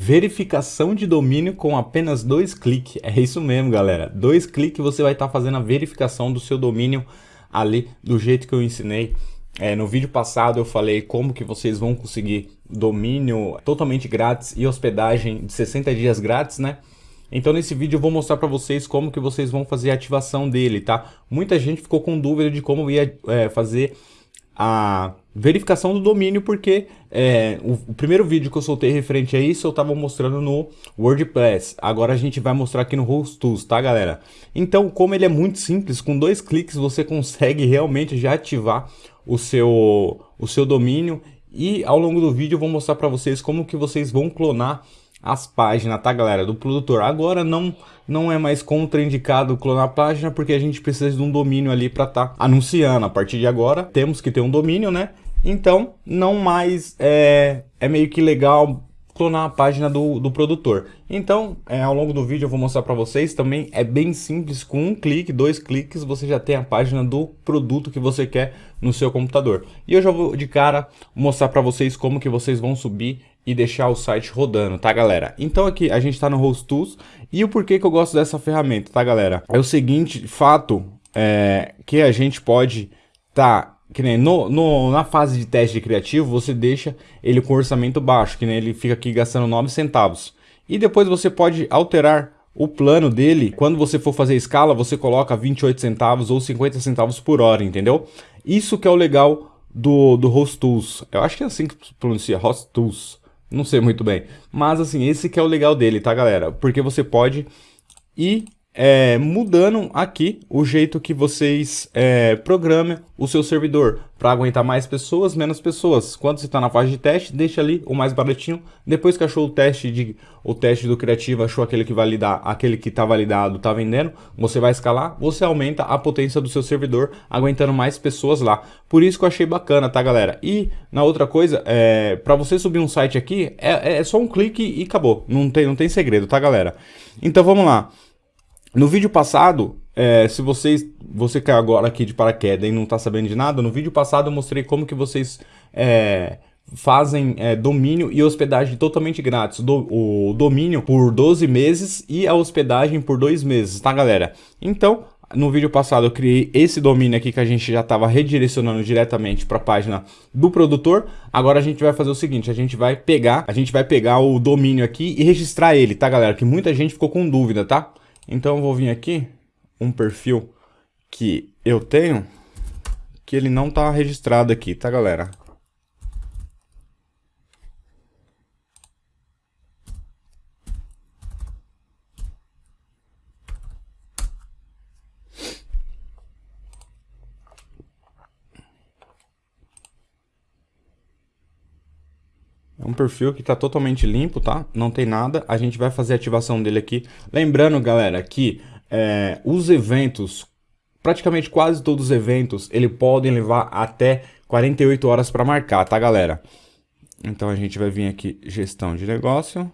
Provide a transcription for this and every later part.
verificação de domínio com apenas dois cliques. É isso mesmo, galera. Dois cliques você vai estar tá fazendo a verificação do seu domínio ali do jeito que eu ensinei. É, no vídeo passado eu falei como que vocês vão conseguir domínio totalmente grátis e hospedagem de 60 dias grátis, né? Então nesse vídeo eu vou mostrar para vocês como que vocês vão fazer a ativação dele, tá? Muita gente ficou com dúvida de como ia é, fazer a verificação do domínio, porque é, o, o, primeiro vídeo que eu soltei referente a isso eu estava mostrando no WordPress. Agora a gente vai mostrar aqui no Hostools, tá galera? Então, como ele é muito simples, com dois cliques você consegue realmente já ativar o seu, o seu domínio e ao longo do vídeo eu vou mostrar para vocês como que vocês vão clonar as páginas, tá galera, do produtor. Agora não não é mais contraindicado clonar a página porque a gente precisa de um domínio ali para estar tá anunciando. A partir de agora temos que ter um domínio, né? Então não mais é, é meio que legal clonar a página do, do produtor. Então, é, ao longo do vídeo eu vou mostrar para vocês também, é bem simples, com um clique, dois cliques, você já tem a página do produto que você quer no seu computador. E eu já vou de cara mostrar para vocês como que vocês vão subir e deixar o site rodando, tá galera? Então aqui a gente está no Host Tools e o porquê que eu gosto dessa ferramenta, tá galera? É o seguinte fato é, que a gente pode tá que nem no, no, na fase de teste criativo, você deixa ele com orçamento baixo, que nem ele fica aqui gastando 9 centavos. E depois você pode alterar o plano dele, quando você for fazer escala, você coloca 28 centavos ou 50 centavos por hora, entendeu? Isso que é o legal do, do Host Tools. Eu acho que é assim que pronuncia, Host Tools. Não sei muito bem. Mas assim, esse que é o legal dele, tá galera? Porque você pode ir é, mudando aqui o jeito que vocês é, programam o seu servidor para aguentar mais pessoas, menos pessoas. Quando você está na fase de teste, deixa ali o mais baratinho. Depois que achou o teste de o teste do criativo, achou aquele que validar, aquele que está validado, está vendendo, você vai escalar, você aumenta a potência do seu servidor, aguentando mais pessoas lá. Por isso que eu achei bacana, tá, galera? E na outra coisa, é, para você subir um site aqui, é, é só um clique e acabou. Não tem, não tem segredo, tá, galera? Então vamos lá. No vídeo passado, é, se vocês, você caiu agora aqui de paraquedas e não está sabendo de nada, no vídeo passado eu mostrei como que vocês é, fazem é, domínio e hospedagem totalmente grátis. Do, o domínio por 12 meses e a hospedagem por 2 meses, tá galera? Então, no vídeo passado eu criei esse domínio aqui que a gente já estava redirecionando diretamente para a página do produtor. Agora a gente vai fazer o seguinte, a gente vai pegar, a gente vai pegar o domínio aqui e registrar ele, tá galera? Que muita gente ficou com dúvida, tá? Então eu vou vir aqui, um perfil que eu tenho, que ele não está registrado aqui, tá galera? Um perfil que está totalmente limpo, tá? Não tem nada. A gente vai fazer a ativação dele aqui. Lembrando, galera, que é, os eventos, praticamente quase todos os eventos, ele podem levar até 48 horas para marcar, tá, galera? Então a gente vai vir aqui, gestão de negócio.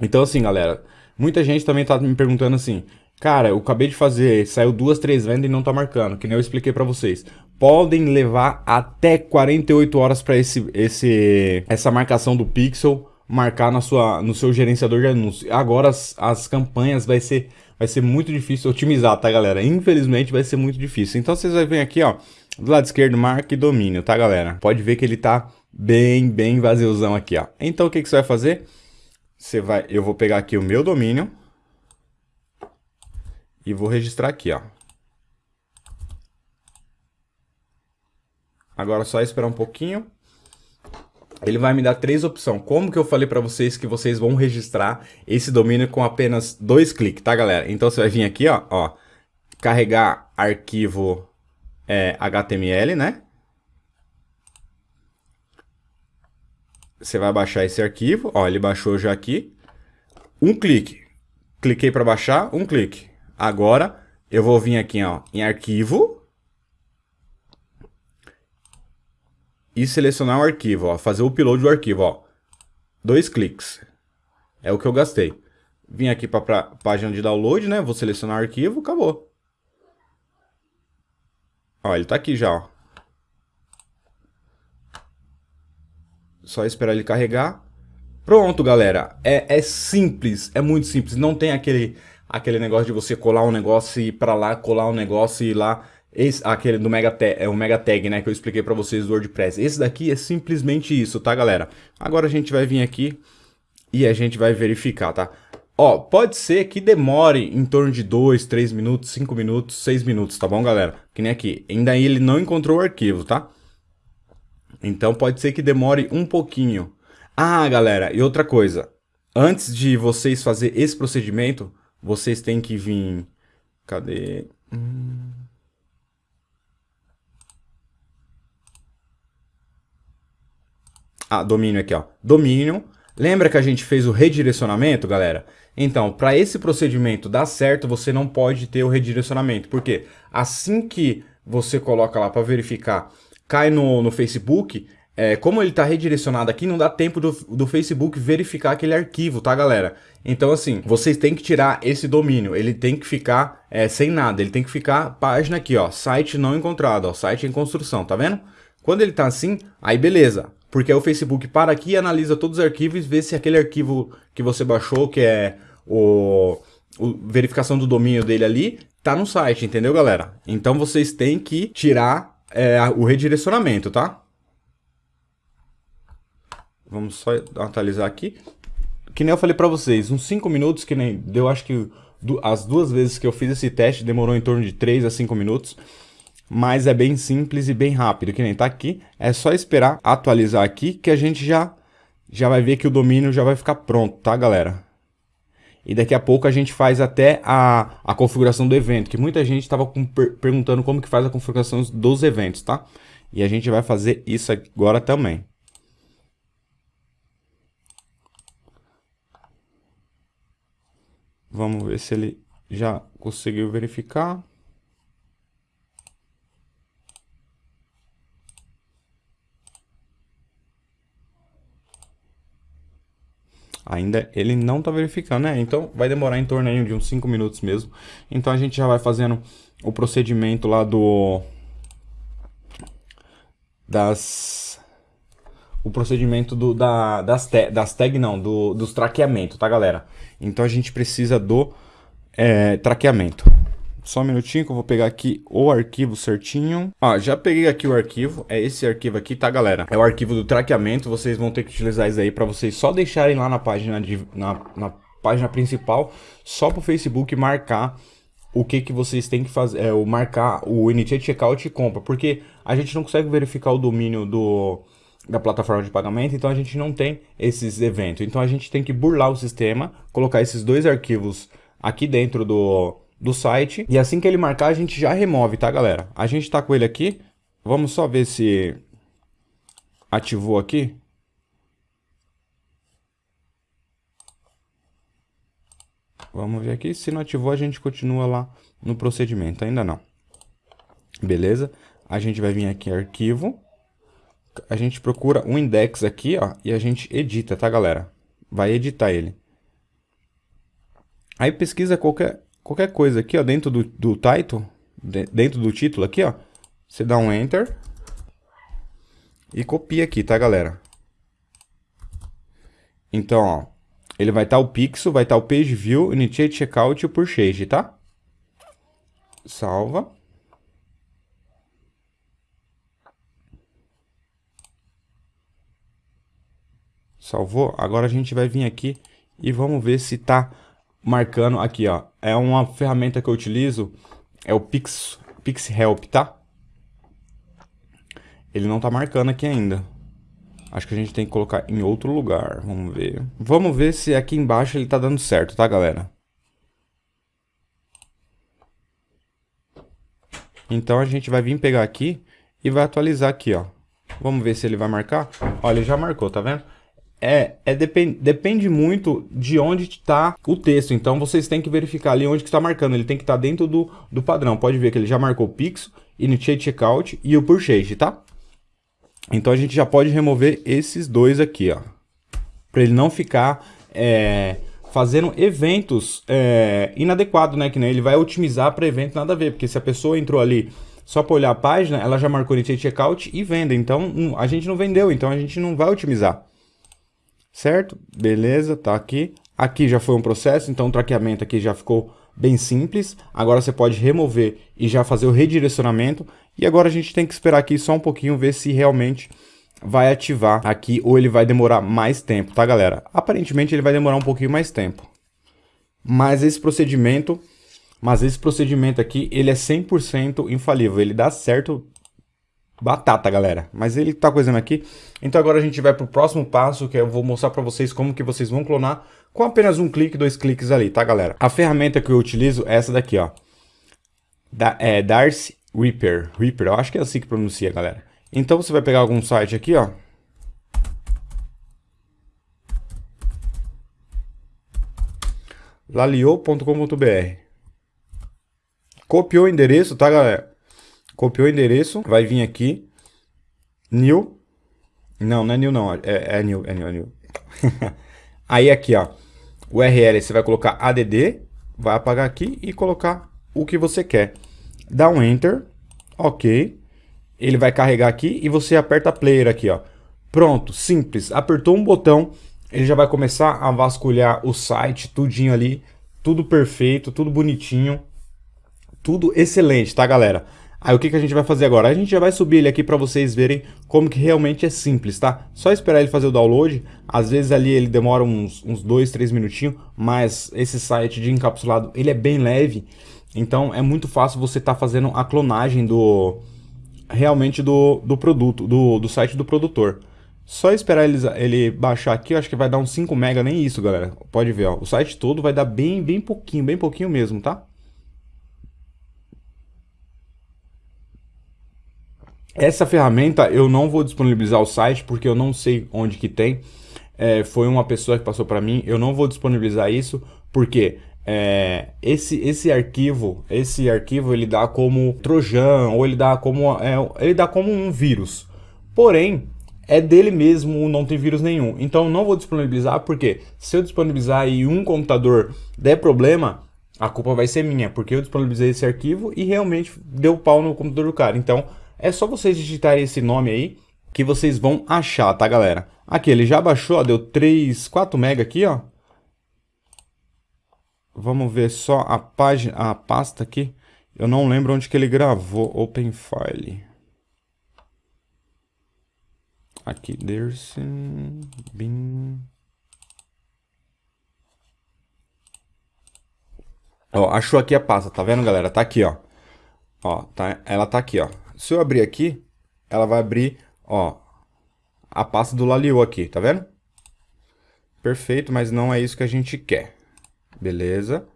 Então assim, galera, muita gente também tá me perguntando assim, cara, eu acabei de fazer, saiu duas, três vendas e não tá marcando, que nem eu expliquei para vocês podem levar até 48 horas para esse, esse, essa marcação do pixel marcar na sua, no seu gerenciador de anúncios. Agora as, as campanhas vai ser, vai ser muito difícil otimizar, tá galera? Infelizmente vai ser muito difícil. Então vocês vão ver aqui, ó, do lado esquerdo, marca e domínio, tá galera? Pode ver que ele tá bem, bem vaziozão aqui, ó. Então o que, que você vai fazer? Você vai, eu vou pegar aqui o meu domínio e vou registrar aqui, ó. Agora é só esperar um pouquinho. Ele vai me dar três opções. Como que eu falei para vocês que vocês vão registrar esse domínio com apenas dois cliques, tá, galera? Então você vai vir aqui, ó, ó carregar arquivo é, HTML, né? Você vai baixar esse arquivo, ó, ele baixou já aqui. Um clique. Cliquei para baixar, um clique. Agora eu vou vir aqui, ó, em arquivo, e selecionar o arquivo, ó, fazer o upload do arquivo, ó. Dois cliques. É o que eu gastei. Vim aqui para a página de download, né? Vou selecionar o arquivo, acabou. Ó, ele tá aqui já, ó. Só esperar ele carregar. Pronto, galera. É, é simples, é muito simples. Não tem aquele, aquele negócio de você colar um negócio e ir pra lá, colar um negócio e ir lá. Esse, aquele do Mega Tag, é o Mega Tag, né, que eu expliquei para vocês do WordPress. Esse daqui é simplesmente isso, tá, galera? Agora a gente vai vir aqui e a gente vai verificar, tá? Ó, pode ser que demore em torno de 2, 3 minutos, 5 minutos, 6 minutos, tá bom, galera? Que nem aqui. Ainda ele não encontrou o arquivo, tá? Então pode ser que demore um pouquinho. Ah, galera, e outra coisa. Antes de vocês fazer esse procedimento, vocês têm que vir... Cadê? Hum... Ah, domínio aqui, ó. Domínio. Lembra que a gente fez o redirecionamento, galera? Então, para esse procedimento dar certo, você não pode ter o redirecionamento. Porque assim que você coloca lá para verificar, cai no, no Facebook, é, como ele está redirecionado aqui, não dá tempo do, do Facebook verificar aquele arquivo, tá, galera? Então, assim, vocês têm que tirar esse domínio. Ele tem que ficar é, sem nada. Ele tem que ficar página aqui, ó. Site não encontrado, ó. Site em construção, tá vendo? Quando ele tá assim, aí beleza. Porque aí o Facebook para aqui, analisa todos os arquivos vê se aquele arquivo que você baixou, que é o, o verificação do domínio dele ali, tá no site, entendeu, galera? Então vocês têm que tirar é, o redirecionamento, tá? Vamos só atualizar aqui. Que nem eu falei pra vocês, uns 5 minutos, que nem deu, acho que as duas vezes que eu fiz esse teste demorou em torno de 3 a 5 minutos. Mas é bem simples e bem rápido, que nem tá aqui. É só esperar atualizar aqui que a gente já, já vai ver que o domínio já vai ficar pronto, tá galera? E daqui a pouco a gente faz até a, a configuração do evento, que muita gente estava per perguntando como que faz a configuração dos eventos, tá? E a gente vai fazer isso agora também. Vamos ver se ele já conseguiu verificar. Ainda ele não está verificando, né? Então vai demorar em torno aí de uns 5 minutos mesmo. Então a gente já vai fazendo o procedimento lá do... Das... O procedimento do, da, das, te, das tag, não, do, dos traqueamentos, tá galera? Então a gente precisa do é, traqueamento. Só um minutinho que eu vou pegar aqui o arquivo certinho. Ah, já peguei aqui o arquivo. É esse arquivo aqui, tá, galera? É o arquivo do traqueamento. Vocês vão ter que utilizar isso aí para vocês só deixarem lá na página, de, na, na página principal, só para o Facebook marcar o que, que vocês têm que fazer, é, o marcar o Initiate Checkout e compra, porque a gente não consegue verificar o domínio do, da plataforma de pagamento, então a gente não tem esses eventos. Então a gente tem que burlar o sistema, colocar esses dois arquivos aqui dentro do, do site, e assim que ele marcar a gente já remove, tá galera? A gente tá com ele aqui, vamos só ver se ativou aqui. Vamos ver aqui, se não ativou a gente continua lá no procedimento, ainda não. Beleza? A gente vai vir aqui em arquivo, a gente procura um index aqui, ó, e a gente edita, tá, galera? Vai editar ele. Aí pesquisa qualquer, qualquer coisa aqui, ó, dentro do, do title, de, dentro do título aqui, ó. Você dá um Enter e copia aqui, tá, galera? Então, ó, ele vai estar tá o pixel, vai estar tá o page view, initiate checkout e o purchase, tá? Salva. Salvou? Agora a gente vai vir aqui e vamos ver se tá marcando aqui, ó. É uma ferramenta que eu utilizo, é o Pix, Pix Help, tá? Ele não tá marcando aqui ainda. Acho que a gente tem que colocar em outro lugar. Vamos ver. Vamos ver se aqui embaixo ele tá dando certo, tá, galera? Então a gente vai vir pegar aqui e vai atualizar aqui, ó. Vamos ver se ele vai marcar. Olha, ele já marcou, tá vendo? É, é depend, depende muito de onde está o texto. Então vocês têm que verificar ali onde está marcando. Ele tem que estar tá dentro do, do padrão. Pode ver que ele já marcou o Pixel, Initiate Checkout e o Purchase, tá? Então a gente já pode remover esses dois aqui, ó. Para ele não ficar é, fazendo eventos é, inadequados, né? Que nem ele vai otimizar para evento nada a ver. Porque se a pessoa entrou ali só para olhar a página, ela já marcou initiate checkout e venda. Então, a gente não vendeu, então a gente não vai otimizar. Certo? Beleza, tá aqui. Aqui já foi um processo, então o traqueamento aqui já ficou bem simples. Agora você pode remover e já fazer o redirecionamento. E agora a gente tem que esperar aqui só um pouquinho, ver se realmente vai ativar aqui ou ele vai demorar mais tempo, tá galera? Aparentemente ele vai demorar um pouquinho mais tempo. Mas esse procedimento, mas esse procedimento aqui, ele é 100% infalível, ele dá certo batata, galera. Mas ele tá coisando aqui. Então agora a gente vai pro próximo passo, que eu vou mostrar para vocês como que vocês vão clonar com apenas um clique, dois cliques ali, tá, galera? A ferramenta que eu utilizo é essa daqui, ó. Da, é Darcy Reaper. Reaper, eu acho que é assim que pronuncia, galera. Então você vai pegar algum site aqui, ó. lalio.com.br Copiou o endereço, tá, galera? Copiou o endereço, vai vir aqui. New. Não, não é new não, é, é new, é new, é new. Aí aqui, ó. URL, você vai colocar add, vai apagar aqui e colocar o que você quer. Dá um enter, ok ele vai carregar aqui e você aperta player aqui, ó. Pronto, simples. Apertou um botão, ele já vai começar a vasculhar o site, tudinho ali, tudo perfeito, tudo bonitinho, tudo excelente, tá, galera? Aí o que, que a gente vai fazer agora? A gente já vai subir ele aqui para vocês verem como que realmente é simples, tá? Só esperar ele fazer o download, às vezes ali ele demora uns, uns dois, três minutinhos, mas esse site de encapsulado, ele é bem leve, então é muito fácil você estar tá fazendo a clonagem do, realmente do, do produto, do, do site do produtor. Só esperar ele, ele baixar aqui, eu acho que vai dar uns 5 mega, nem isso, galera. Pode ver, ó. O site todo vai dar bem, bem pouquinho, bem pouquinho mesmo, tá? Essa ferramenta eu não vou disponibilizar o site porque eu não sei onde que tem. É, foi uma pessoa que passou para mim. Eu não vou disponibilizar isso porque é, esse, esse arquivo, esse arquivo ele dá como trojan ou ele dá como, é, ele dá como um vírus. Porém, é dele mesmo, não tem vírus nenhum. Então não vou disponibilizar porque se eu disponibilizar e um computador der problema, a culpa vai ser minha, porque eu disponibilizei esse arquivo e realmente deu pau no computador do cara. Então é só vocês digitarem esse nome aí que vocês vão achar, tá galera? Aqui ele já baixou, ó, deu 3, 4 mega aqui, ó. Vamos ver só a página, a pasta aqui. Eu não lembro onde que ele gravou. Open File. Aqui, Dersin, bin. Ó, achou aqui a pasta, tá vendo, galera? Tá aqui, ó. Ó, tá, ela tá aqui, ó. Se eu abrir aqui, ela vai abrir, ó, a pasta do Lalio aqui, tá vendo? Perfeito, mas não é isso que a gente quer. Beleza.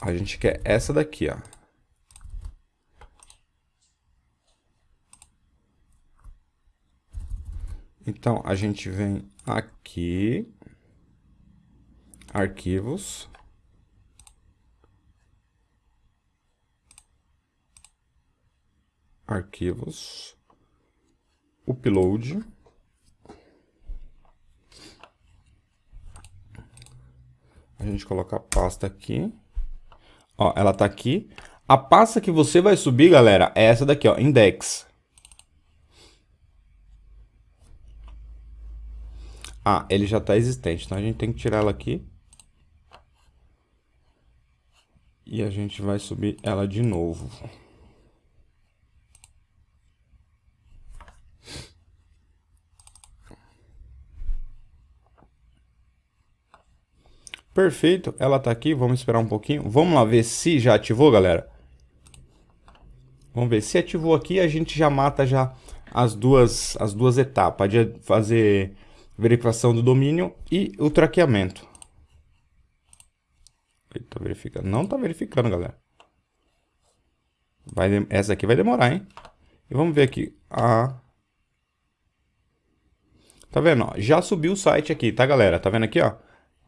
A gente quer essa daqui, ó. Então, a gente vem aqui, arquivos, arquivos, upload, A gente coloca a pasta aqui. Ó, ela tá aqui. A pasta que você vai subir, galera, é essa daqui, ó, index. Ah, ele já está existente, então a gente tem que tirar ela aqui. E a gente vai subir ela de novo. Perfeito, ela está aqui, vamos esperar um pouquinho. Vamos lá ver se já ativou, galera. Vamos ver, se ativou aqui, a gente já mata já as duas, as duas etapas de fazer verificação do domínio e o traqueamento. Está verificando? Não está verificando, galera. Vai, essa aqui vai demorar, hein? E vamos ver aqui. A... Tá vendo? Ó, já subiu o site aqui, tá, galera? Tá vendo aqui, ó?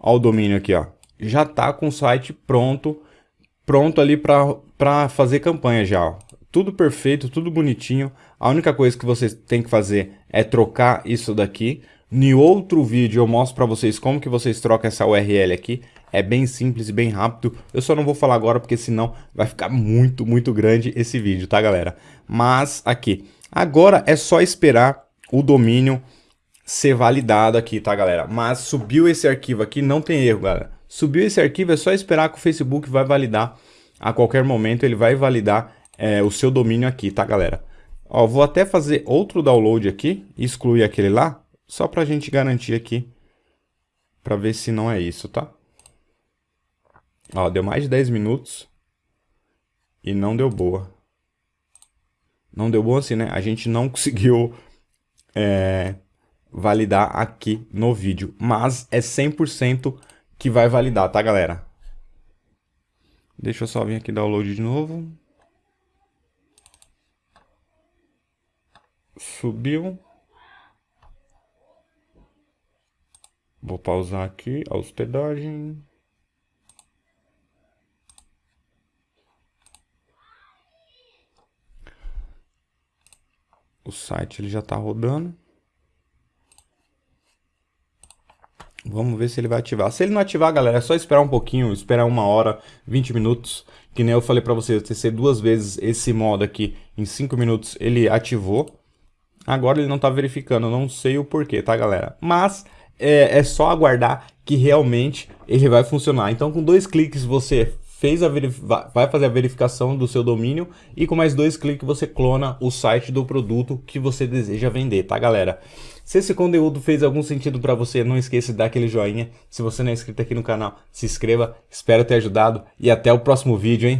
Olha o domínio aqui, ó. Já tá com o site pronto, pronto ali para fazer campanha já, ó. Tudo perfeito, tudo bonitinho. A única coisa que vocês têm que fazer é trocar isso daqui. Em outro vídeo eu mostro para vocês como que vocês trocam essa URL aqui. É bem simples e bem rápido. Eu só não vou falar agora porque senão vai ficar muito, muito grande esse vídeo, tá galera? Mas aqui, agora é só esperar o domínio ser validado aqui, tá galera? Mas subiu esse arquivo aqui, não tem erro, galera. Subiu esse arquivo, é só esperar que o Facebook vai validar a qualquer momento, ele vai validar é, o seu domínio aqui, tá galera? Ó, vou até fazer outro download aqui, excluir aquele lá, só pra gente garantir aqui, pra ver se não é isso, tá? Ó, deu mais de 10 minutos e não deu boa. Não deu boa assim, né? A gente não conseguiu é, validar aqui no vídeo, mas é 100% que vai validar, tá, galera? Deixa eu só vir aqui download de novo. Subiu. Vou pausar aqui a hospedagem. O site ele já está rodando. Vamos ver se ele vai ativar. Se ele não ativar, galera, é só esperar um pouquinho, esperar uma hora, 20 minutos. Que nem eu falei para vocês, testei duas vezes esse modo aqui em 5 minutos, ele ativou. Agora ele não está verificando, não sei o porquê, tá, galera? Mas é, é só aguardar que realmente ele vai funcionar. Então, com dois cliques você fez a vai fazer a verificação do seu domínio e com mais dois cliques você clona o site do produto que você deseja vender, tá galera? Se esse conteúdo fez algum sentido para você, não esqueça de dar aquele joinha. Se você não é inscrito aqui no canal, se inscreva. Espero ter ajudado e até o próximo vídeo, hein?